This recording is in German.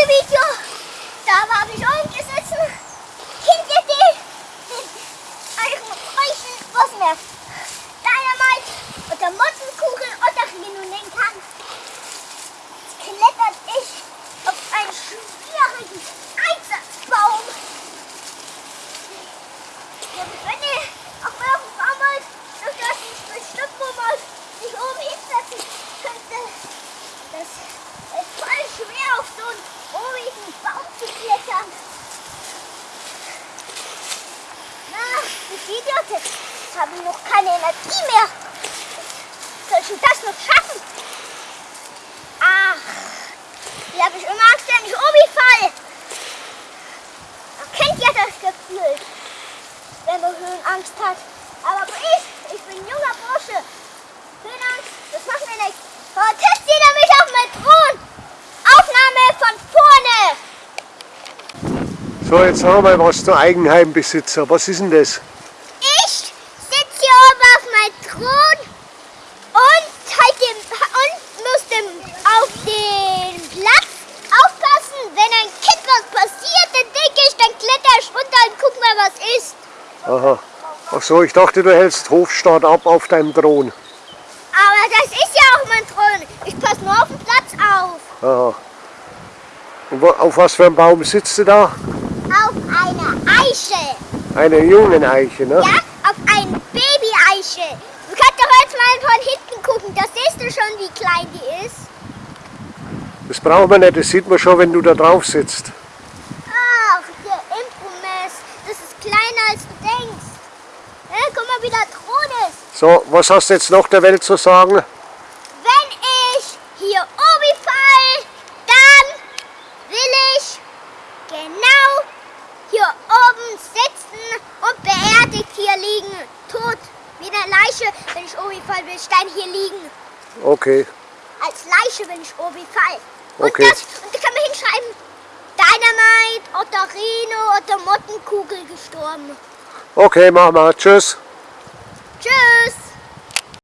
letzte Video, da habe ich oben gesessen, hinter dem, den euch was mehr, Dynamite oder Mottenkugel oder nennen kann, klettert ich auf einen schwierigen Einsatzbaum. Wenn ihr auf eurem Baum dann das bestimmt, wo man sich oben hinsetzen könnte. Das schwer auf so einen obigen Baum zu klettern. Na, das Video jetzt habe noch keine Energie mehr. Soll ich das noch schaffen? Ach, hier habe ich immer Angst, wenn ich obi fall. Kennt ja das Gefühl, wenn man Höhenangst hat. Aber ich, ich bin ein junger Bursche. Höhenangst, das macht mir nichts. So, So, jetzt haben wir was zu Eigenheimbesitzer. Was ist denn das? Ich sitze hier oben auf meinem Thron und, halt dem, und muss dem, auf den Platz aufpassen. Wenn ein Kind was passiert, dann denke ich, dann kletter ich runter und guck mal, was ist. Aha. Ach so, ich dachte, du hältst Hofstaat ab auf deinem Thron. Aber das ist ja auch mein Thron. Ich passe nur auf den Platz auf. Aha. Und auf was für einem Baum sitzt du da? Eiche. Eine jungen Eiche, ne? Ja, auf eine Baby-Eiche. Du kannst doch jetzt mal von hinten gucken. Da siehst du schon, wie klein die ist. Das brauchen wir nicht, das sieht man schon, wenn du da drauf sitzt. Ach, der Impromess. Das ist kleiner, als du denkst. Ja, guck mal, wie der Thron ist. So, was hast du jetzt noch der Welt zu sagen? Wenn ich hier oben fall, dann will ich genau hier oben sitzen und beerdigt hier liegen. Tot, wie eine Leiche. Wenn ich oben fall, will ich dann hier liegen. Okay, Als Leiche, wenn ich oben fall. Und, Okay. das, und da kann man hinschreiben, Dynamite oder Reno oder Mottenkugel gestorben. okay, machen wir. Tschüss. Tschüss.